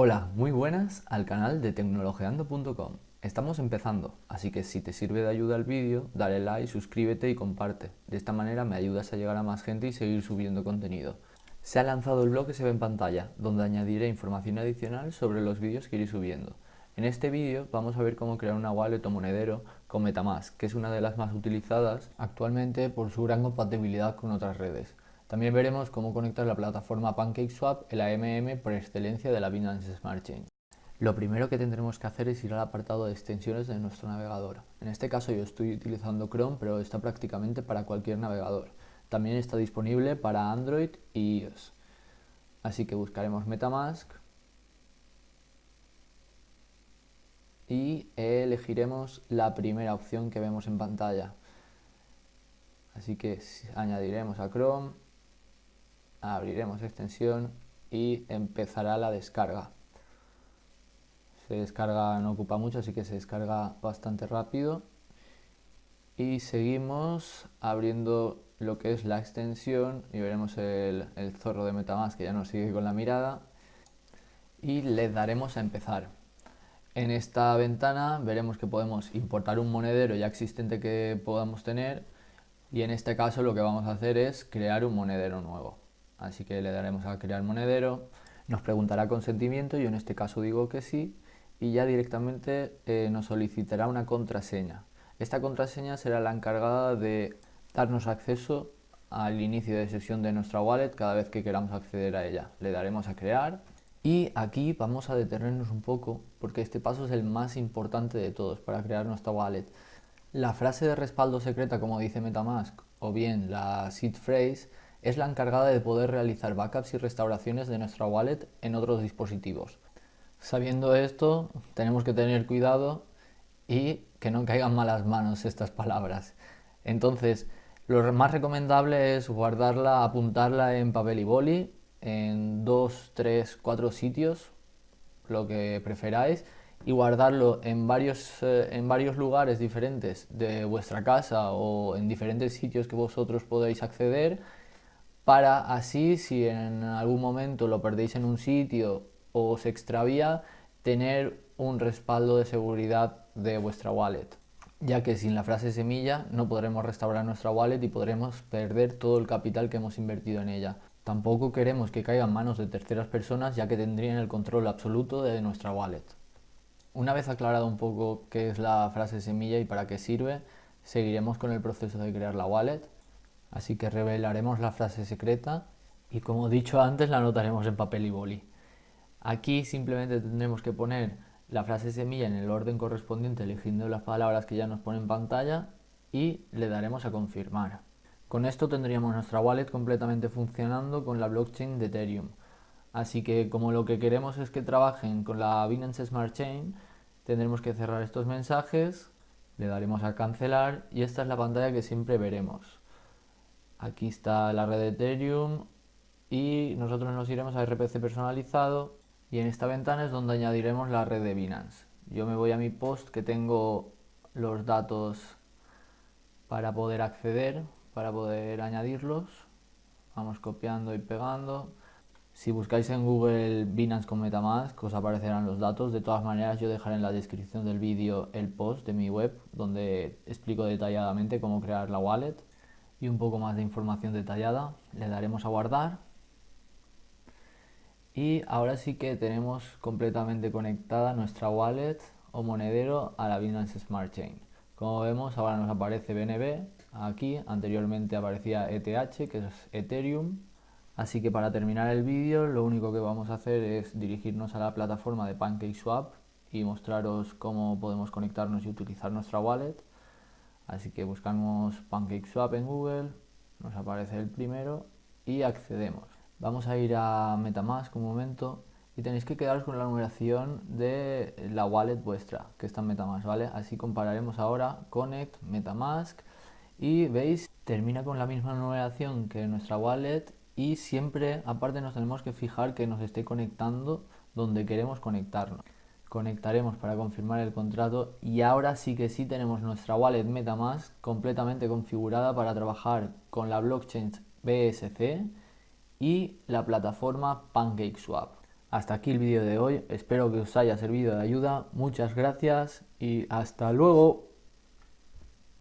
Hola, muy buenas al canal de tecnologeando.com. Estamos empezando, así que si te sirve de ayuda el vídeo, dale like, suscríbete y comparte. De esta manera me ayudas a llegar a más gente y seguir subiendo contenido. Se ha lanzado el blog que se ve en pantalla, donde añadiré información adicional sobre los vídeos que iré subiendo. En este vídeo vamos a ver cómo crear una wallet o monedero con Metamask, que es una de las más utilizadas actualmente por su gran compatibilidad con otras redes. También veremos cómo conectar la plataforma PancakeSwap, el AMM por excelencia de la Binance Smart Chain. Lo primero que tendremos que hacer es ir al apartado de extensiones de nuestro navegador. En este caso yo estoy utilizando Chrome, pero está prácticamente para cualquier navegador. También está disponible para Android y iOS. Así que buscaremos Metamask y elegiremos la primera opción que vemos en pantalla. Así que añadiremos a Chrome abriremos extensión y empezará la descarga. Se descarga, no ocupa mucho, así que se descarga bastante rápido. Y seguimos abriendo lo que es la extensión y veremos el, zorro de Metamask que ya nos sigue con la mirada. Y le daremos a empezar. En esta ventana veremos que podemos importar un monedero ya existente que podamos tener y en este caso lo que vamos a hacer es crear un monedero nuevo así que le daremos a crear monedero, nos preguntará consentimiento, yo en este caso digo que sí, y ya directamente eh, nos solicitará una contraseña. Esta contraseña será la encargada de darnos acceso al inicio de sesión de nuestra wallet cada vez que queramos acceder a ella. Le daremos a crear y aquí vamos a detenernos un poco porque este paso es el más importante de todos para crear nuestra wallet. La frase de respaldo secreta como dice Metamask o bien la seed phrase es la encargada de poder realizar backups y restauraciones de nuestra wallet en otros dispositivos. Sabiendo esto, tenemos que tener cuidado y que no caigan malas manos estas palabras. Entonces, lo más recomendable es guardarla, apuntarla en papel y boli, en dos, tres, cuatro sitios, lo que preferáis, y guardarlo en varios, eh, en varios lugares diferentes de vuestra casa o en diferentes sitios que vosotros podéis acceder para así si en algún momento lo perdéis en un sitio o se extravía, tener un respaldo de seguridad de vuestra wallet ya que sin la frase semilla no podremos restaurar nuestra wallet y podremos perder todo el capital que hemos invertido en ella. Tampoco queremos que caiga en manos de terceras personas ya que tendrían el control absoluto de nuestra wallet. Una vez aclarado un poco qué es la frase semilla y para qué sirve, seguiremos con el proceso de crear la wallet. Así que revelaremos la frase secreta y como dicho antes la anotaremos en papel y boli. Aquí simplemente tendremos que poner la frase semilla en el orden correspondiente eligiendo las palabras que ya nos pone en pantalla y le daremos a confirmar. Con esto tendríamos nuestra wallet completamente funcionando con la blockchain de Ethereum. Así que como lo que queremos es que trabajen con la Binance Smart Chain, tendremos que cerrar estos mensajes, le daremos a cancelar y esta es la pantalla que siempre veremos. Aquí está la red de Ethereum y nosotros nos iremos a RPC personalizado y en esta ventana es donde añadiremos la red de Binance. Yo me voy a mi post que tengo los datos para poder acceder, para poder añadirlos. Vamos copiando y pegando. Si buscáis en Google Binance con Metamask os aparecerán los datos. De todas maneras yo dejaré en la descripción del vídeo el post de mi web donde explico detalladamente cómo crear la wallet y un poco más de información detallada. Le daremos a guardar. Y ahora sí que tenemos completamente conectada nuestra wallet o monedero a la Binance Smart Chain. Como vemos ahora nos aparece BNB aquí, anteriormente aparecía ETH que es Ethereum. Así que para terminar el vídeo lo único que vamos a hacer es dirigirnos a la plataforma de PancakeSwap y mostraros cómo podemos conectarnos y utilizar nuestra wallet. Así que buscamos PancakeSwap en Google, nos aparece el primero y accedemos. Vamos a ir a Metamask un momento y tenéis que quedaros con la numeración de la wallet vuestra que está en Metamask, ¿vale? Así compararemos ahora Connect, Metamask y veis, termina con la misma numeración que nuestra wallet y siempre aparte nos tenemos que fijar que nos esté conectando donde queremos conectarnos conectaremos para confirmar el contrato y ahora sí que sí tenemos nuestra wallet Metamask completamente configurada para trabajar con la blockchain BSC y la plataforma PancakeSwap. hasta aquí el vídeo de hoy. Espero que os haya servido de ayuda. Muchas gracias y hasta luego.